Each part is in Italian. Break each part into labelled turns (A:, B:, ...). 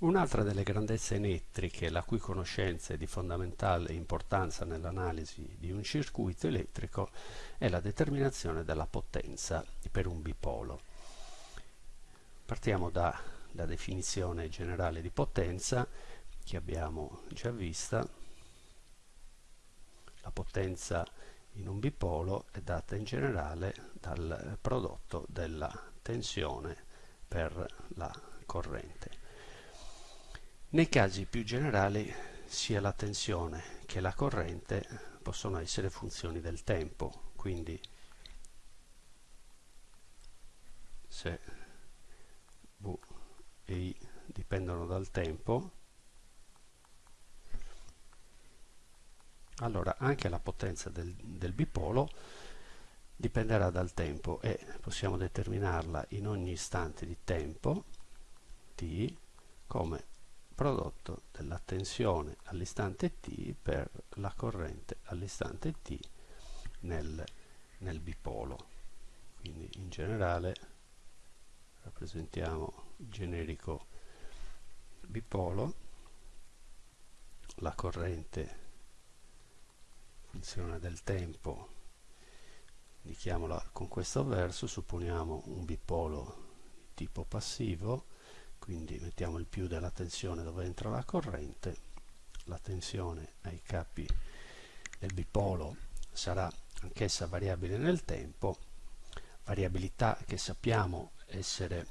A: Un'altra delle grandezze elettriche, la cui conoscenza è di fondamentale importanza nell'analisi di un circuito elettrico, è la determinazione della potenza per un bipolo. Partiamo dalla definizione generale di potenza che abbiamo già vista. La potenza in un bipolo è data in generale dal prodotto della tensione per la corrente. Nei casi più generali sia la tensione che la corrente possono essere funzioni del tempo, quindi se V e I dipendono dal tempo, allora anche la potenza del, del bipolo dipenderà dal tempo e possiamo determinarla in ogni istante di tempo t come prodotto della tensione all'istante t per la corrente all'istante t nel, nel bipolo. Quindi in generale rappresentiamo il generico bipolo, la corrente funzione del tempo indichiamola con questo verso, supponiamo un bipolo di tipo passivo quindi mettiamo il più della tensione dove entra la corrente. La tensione ai capi del bipolo sarà anch'essa variabile nel tempo. Variabilità che sappiamo essere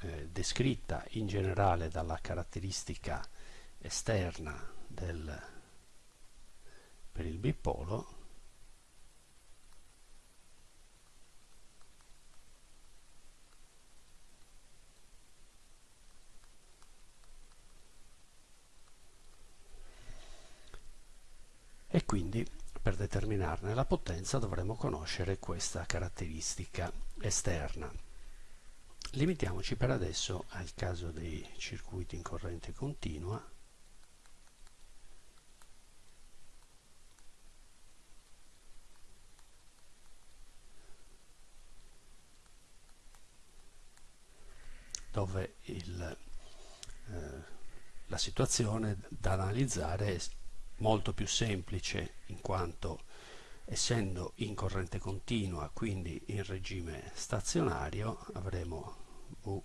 A: eh, descritta in generale dalla caratteristica esterna del, per il bipolo quindi per determinarne la potenza dovremo conoscere questa caratteristica esterna. Limitiamoci per adesso al caso dei circuiti in corrente continua dove il, eh, la situazione da analizzare è molto più semplice in quanto essendo in corrente continua quindi in regime stazionario avremo V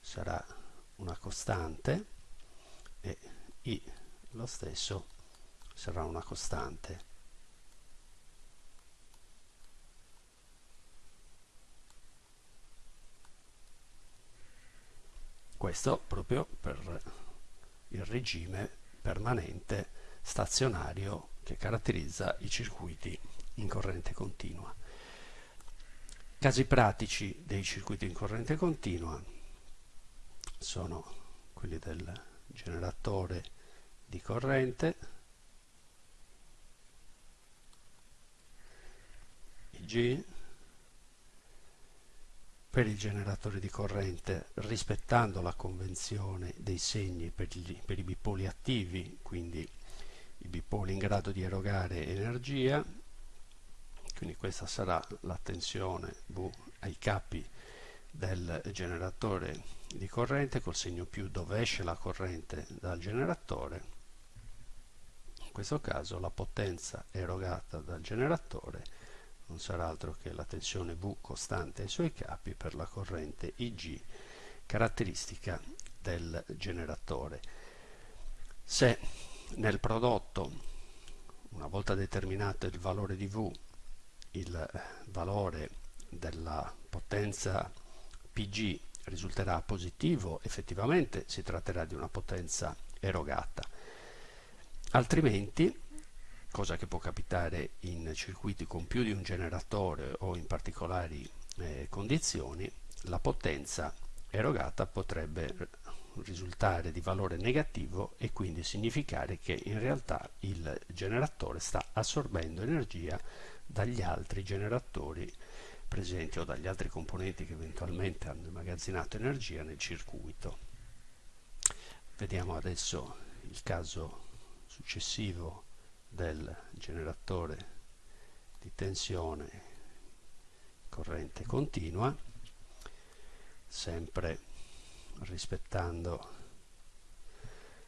A: sarà una costante e I lo stesso sarà una costante. Questo proprio per il regime permanente stazionario che caratterizza i circuiti in corrente continua. Casi pratici dei circuiti in corrente continua sono quelli del generatore di corrente, IG, per il generatore di corrente rispettando la convenzione dei segni per, gli, per i bipoli attivi, quindi i bipoli in grado di erogare energia quindi questa sarà la tensione V ai capi del generatore di corrente col segno più dove esce la corrente dal generatore. In questo caso la potenza erogata dal generatore non sarà altro che la tensione V costante ai suoi capi per la corrente IG caratteristica del generatore. Se nel prodotto una volta determinato il valore di V il valore della potenza Pg risulterà positivo effettivamente si tratterà di una potenza erogata. Altrimenti cosa che può capitare in circuiti con più di un generatore o in particolari eh, condizioni la potenza erogata potrebbe risultare di valore negativo e quindi significare che in realtà il generatore sta assorbendo energia dagli altri generatori presenti o dagli altri componenti che eventualmente hanno immagazzinato energia nel circuito. Vediamo adesso il caso successivo del generatore di tensione corrente continua sempre rispettando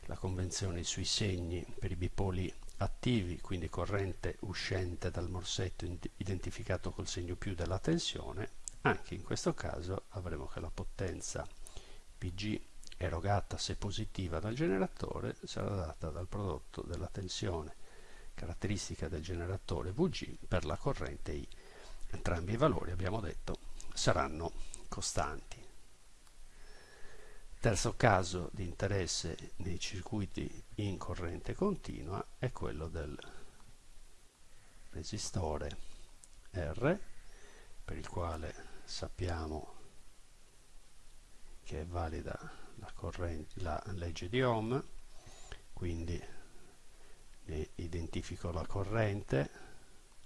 A: la convenzione sui segni per i bipoli attivi, quindi corrente uscente dal morsetto identificato col segno più della tensione, anche in questo caso avremo che la potenza Pg erogata se positiva dal generatore sarà data dal prodotto della tensione caratteristica del generatore Vg per la corrente I. Entrambi i valori, abbiamo detto, saranno costanti. Terzo caso di interesse nei circuiti in corrente continua è quello del resistore R, per il quale sappiamo che è valida la, corrente, la legge di Ohm, quindi identifico la corrente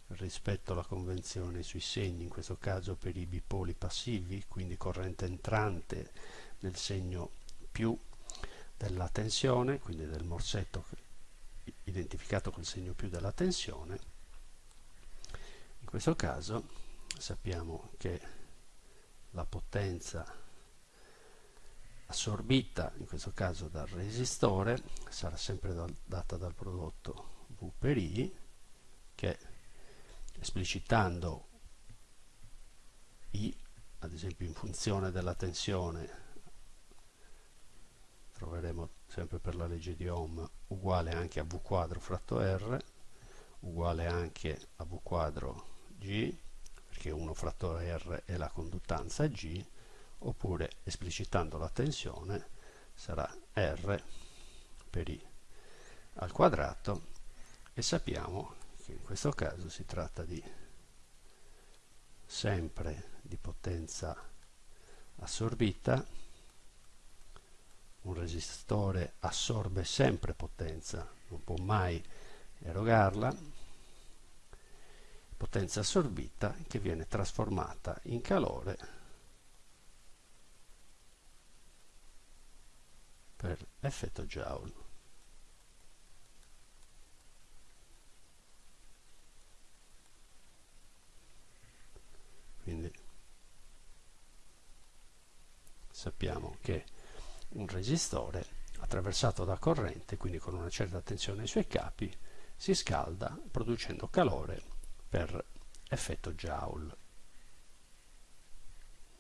A: rispetto alla convenzione sui segni, in questo caso per i bipoli passivi, quindi corrente entrante del segno più della tensione, quindi del morsetto identificato col segno più della tensione. In questo caso sappiamo che la potenza assorbita, in questo caso dal resistore, sarà sempre data dal prodotto V per I, che esplicitando I, ad esempio in funzione della tensione sempre per la legge di Ohm uguale anche a V quadro fratto R uguale anche a V quadro G perché 1 fratto R è la conduttanza G oppure esplicitando la tensione sarà R per I. Al quadrato e sappiamo che in questo caso si tratta di sempre di potenza assorbita un resistore assorbe sempre potenza, non può mai erogarla, potenza assorbita che viene trasformata in calore per effetto Joule. Quindi sappiamo che un resistore attraversato da corrente, quindi con una certa tensione ai suoi capi, si scalda producendo calore per effetto Joule.